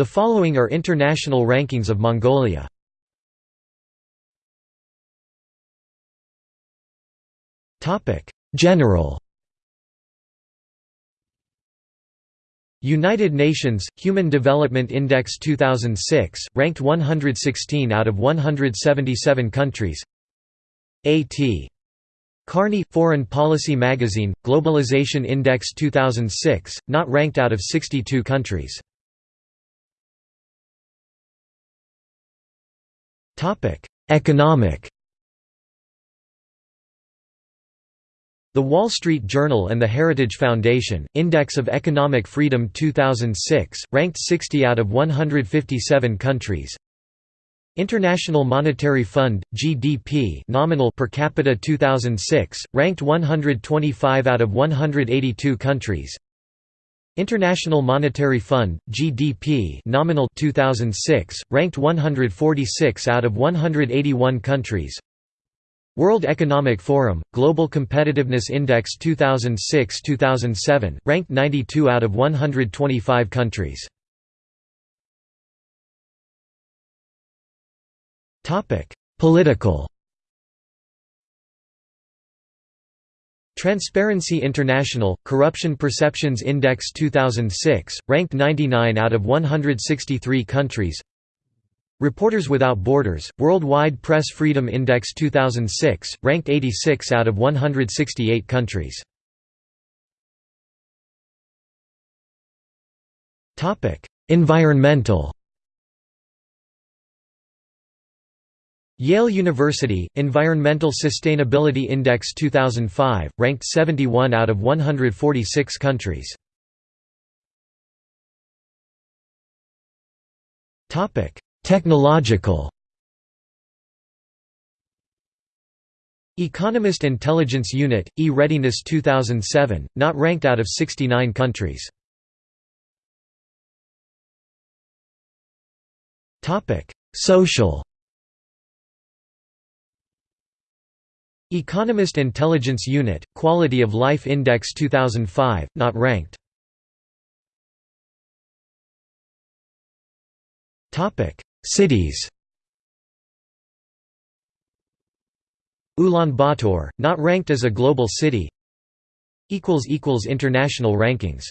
The following are international rankings of Mongolia. General United Nations Human Development Index 2006 ranked 116 out of 177 countries. A.T. Kearney Foreign Policy Magazine Globalization Index 2006 not ranked out of 62 countries. Economic The Wall Street Journal and the Heritage Foundation, Index of Economic Freedom 2006, ranked 60 out of 157 countries. International Monetary Fund, GDP nominal per capita 2006, ranked 125 out of 182 countries. International Monetary Fund, GDP nominal 2006, ranked 146 out of 181 countries. World Economic Forum, Global Competitiveness Index 2006–2007, ranked 92 out of 125 countries. Topic: Political Transparency International, Corruption Perceptions Index 2006, ranked 99 out of 163 countries Reporters Without Borders, Worldwide Press Freedom Index 2006, ranked 86 out of 168 countries. Environmental Yale University, Environmental Sustainability Index 2005, ranked 71 out of 146 countries. Technological Economist Intelligence Unit, E-Readiness 2007, not ranked out of 69 countries. Social Economist Intelligence Unit, Quality of Life Index 2005, not ranked. Cities Ulaanbaatar, not ranked as a global city. International rankings